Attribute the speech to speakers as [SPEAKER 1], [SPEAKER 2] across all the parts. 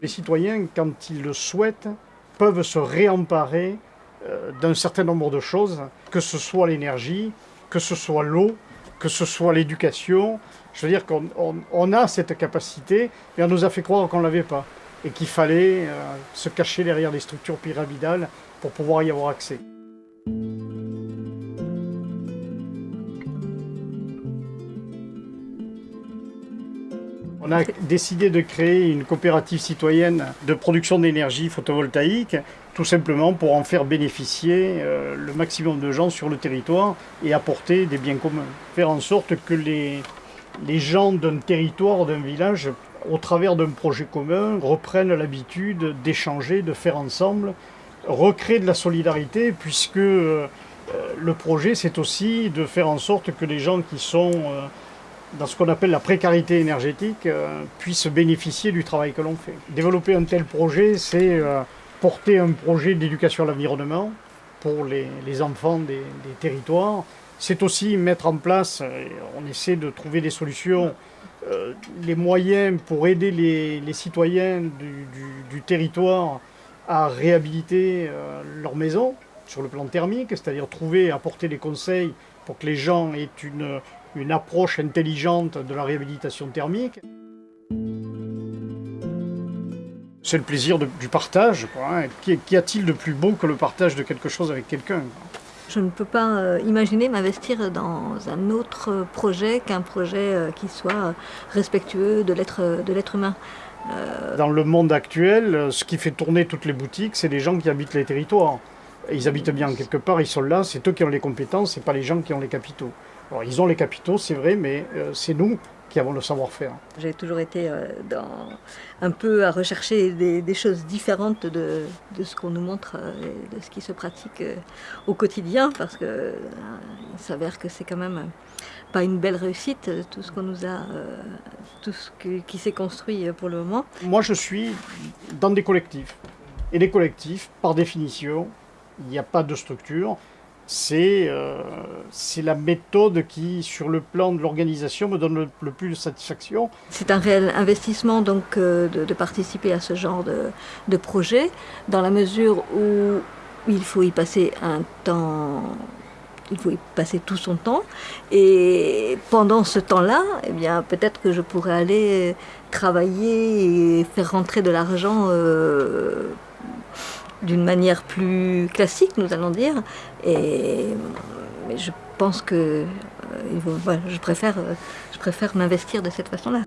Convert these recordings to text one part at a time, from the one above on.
[SPEAKER 1] Les citoyens, quand ils le souhaitent, peuvent se réemparer euh, d'un certain nombre de choses, que ce soit l'énergie, que ce soit l'eau, que ce soit l'éducation. Je veux dire qu'on a cette capacité, et on nous a fait croire qu'on ne l'avait pas, et qu'il fallait euh, se cacher derrière des structures pyramidales pour pouvoir y avoir accès. On a décidé de créer une coopérative citoyenne de production d'énergie photovoltaïque, tout simplement pour en faire bénéficier euh, le maximum de gens sur le territoire et apporter des biens communs. Faire en sorte que les, les gens d'un territoire, d'un village, au travers d'un projet commun, reprennent l'habitude d'échanger, de faire ensemble, recréer de la solidarité, puisque euh, le projet, c'est aussi de faire en sorte que les gens qui sont... Dans ce qu'on appelle la précarité énergétique, euh, puissent bénéficier du travail que l'on fait. Développer un tel projet, c'est euh, porter un projet d'éducation à l'environnement pour les, enfants des, territoires. C'est aussi mettre en place, euh, on essaie de trouver des solutions, les moyens pour aider les, citoyens du, territoire à réhabiliter leur maison sur le plan thermique, c'est-à-dire trouver, apporter des conseils pour que les gens aient une, une approche intelligente de la réhabilitation thermique. C'est le plaisir du partage. Hein. Qu'y a-t-il de plus beau que le partage de quelque chose avec quelqu'un
[SPEAKER 2] je ne peux pas euh, imaginer m'investir dans un autre projet qu'un projet euh, qui soit respectueux de l'être humain.
[SPEAKER 1] Euh, dans le monde actuel, ce qui fait tourner toutes les boutiques, c'est les gens qui habitent les territoires. Ils habitent bien quelque part, ils sont là, c'est eux qui ont les compétences, c'est pas les gens qui ont les capitaux ils ont les capitaux, c'est vrai, mais euh, c'est nous qui avons le savoir-faire.
[SPEAKER 2] J'ai toujours été euh, dans, un peu à rechercher des, choses différentes de, ce qu'on nous montre, euh, et de ce qui se pratique au quotidien, parce que il s'avère que c'est quand même pas une belle réussite, tout ce qu'on nous a, tout ce qui s'est construit pour le moment.
[SPEAKER 1] Moi, je suis dans des collectifs. Et les collectifs, par définition, il n'y a pas de structure euh, c'est la méthode qui, sur le plan de l'organisation, me donne le, plus de satisfaction.
[SPEAKER 2] C'est un réel investissement donc euh, de, participer à ce genre de, projet, dans la mesure où il faut y passer un temps il faut y passer tout son temps. Et pendant ce temps-là, eh bien, peut-être que je pourrais aller travailler et faire rentrer de l'argent euh, d'une manière plus classique, nous allons dire. Et je pense que euh, je préfère, euh, je préfère m'investir de cette façon-là.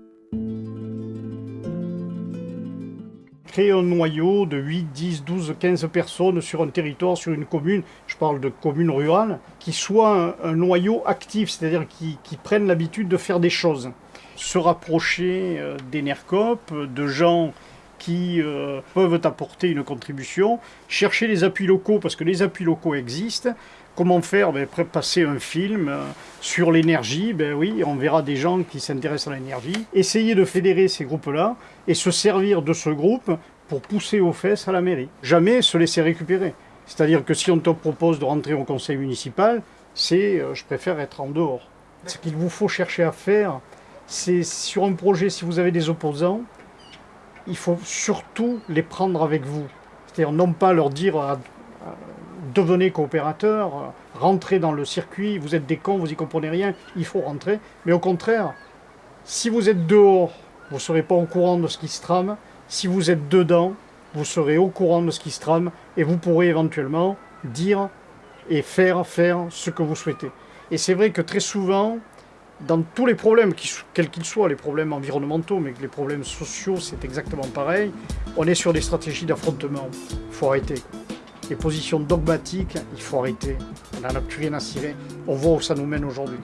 [SPEAKER 1] Créer un noyau de 8, 10, 12, 15 personnes sur un territoire, sur une commune, je parle de commune rurale, qui soit un, noyau actif, c'est-à-dire qui, qui prennent l'habitude de faire des choses. Se rapprocher euh, d'Enercop, de gens qui euh, peuvent apporter une contribution, chercher les appuis locaux, parce que les appuis locaux existent, Comment faire? Ben, Passer un film euh, sur l'énergie, ben oui, on verra des gens qui s'intéressent à l'énergie. Essayer de fédérer ces groupes-là et se servir de ce groupe pour pousser aux fesses à la mairie. Jamais se laisser récupérer. C'est-à-dire que si on te propose de rentrer au conseil municipal, c'est euh, je préfère être en dehors. Ce qu'il vous faut chercher à faire, c'est sur un projet, si vous avez des opposants, il faut surtout les prendre avec vous. C'est-à-dire non pas leur dire euh, devenez coopérateur, euh, rentrez dans le circuit, vous êtes des cons, vous y comprenez rien, il faut rentrer. Mais au contraire, si vous êtes dehors, vous ne serez pas au courant de ce qui se trame. Si vous êtes dedans, vous serez au courant de ce qui se trame et vous pourrez éventuellement dire et faire, faire ce que vous souhaitez. Et c'est vrai que très souvent, dans tous les problèmes, quels qu'ils soient, les problèmes environnementaux, mais les problèmes sociaux, c'est exactement pareil, on est sur des stratégies d'affrontement. Il faut arrêter. Les positions dogmatiques, il faut arrêter. On n'en a plus rien à cirer. On voit où ça nous mène aujourd'hui.